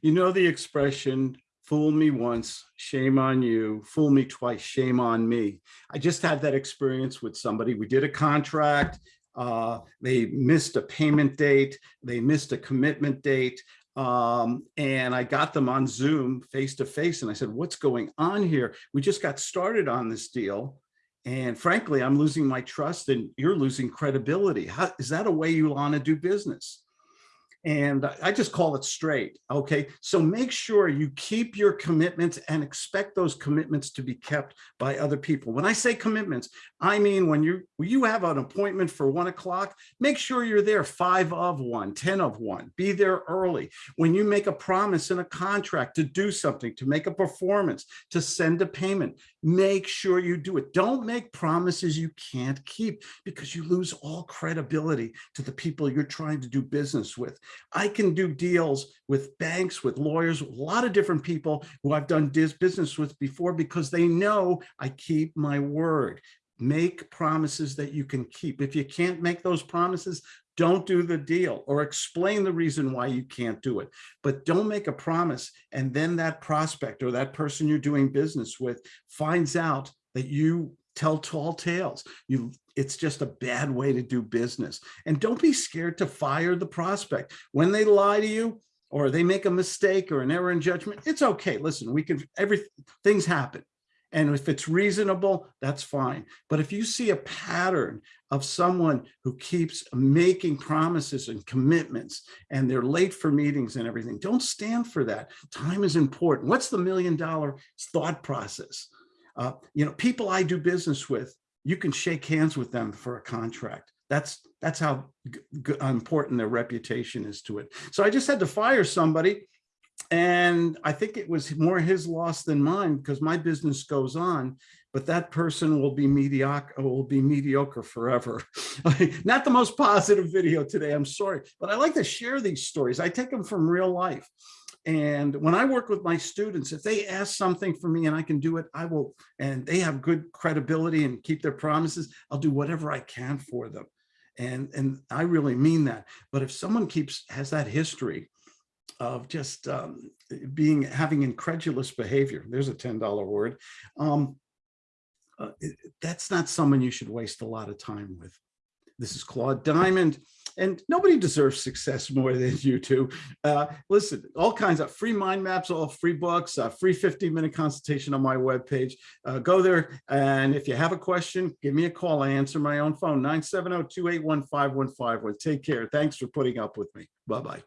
You know the expression, fool me once, shame on you, fool me twice, shame on me. I just had that experience with somebody. We did a contract. Uh, they missed a payment date. They missed a commitment date. Um, and I got them on Zoom face to face. And I said, what's going on here? We just got started on this deal. And frankly, I'm losing my trust and you're losing credibility. How, is that a way you want to do business? And I just call it straight. Okay. So make sure you keep your commitments and expect those commitments to be kept by other people. When I say commitments, I mean, when you, you have an appointment for one o'clock, make sure you're there five of one, ten of one, be there early. When you make a promise in a contract to do something, to make a performance, to send a payment, make sure you do it. Don't make promises you can't keep because you lose all credibility to the people you're trying to do business with. I can do deals with banks, with lawyers, a lot of different people who I've done business with before because they know I keep my word. Make promises that you can keep. If you can't make those promises, don't do the deal or explain the reason why you can't do it. But don't make a promise and then that prospect or that person you're doing business with finds out that you tell tall tales. You, it's just a bad way to do business. And don't be scared to fire the prospect. When they lie to you or they make a mistake or an error in judgment, it's okay. Listen, we can, every, things happen. And if it's reasonable, that's fine. But if you see a pattern of someone who keeps making promises and commitments and they're late for meetings and everything, don't stand for that. Time is important. What's the million dollar thought process? Uh, you know, people I do business with, you can shake hands with them for a contract. That's that's how important their reputation is to it. So I just had to fire somebody and I think it was more his loss than mine because my business goes on, but that person will be mediocre, will be mediocre forever. Not the most positive video today, I'm sorry, but I like to share these stories. I take them from real life. And when I work with my students, if they ask something for me and I can do it, I will, and they have good credibility and keep their promises, I'll do whatever I can for them. And, and I really mean that. But if someone keeps, has that history of just um, being, having incredulous behavior, there's a $10 word, um, uh, that's not someone you should waste a lot of time with. This is Claude Diamond and nobody deserves success more than you two. Uh, listen, all kinds of free mind maps, all free books, uh, free 15 minute consultation on my webpage. Uh, go there. And if you have a question, give me a call. I answer my own phone, 970-281-5151. Take care. Thanks for putting up with me. Bye-bye.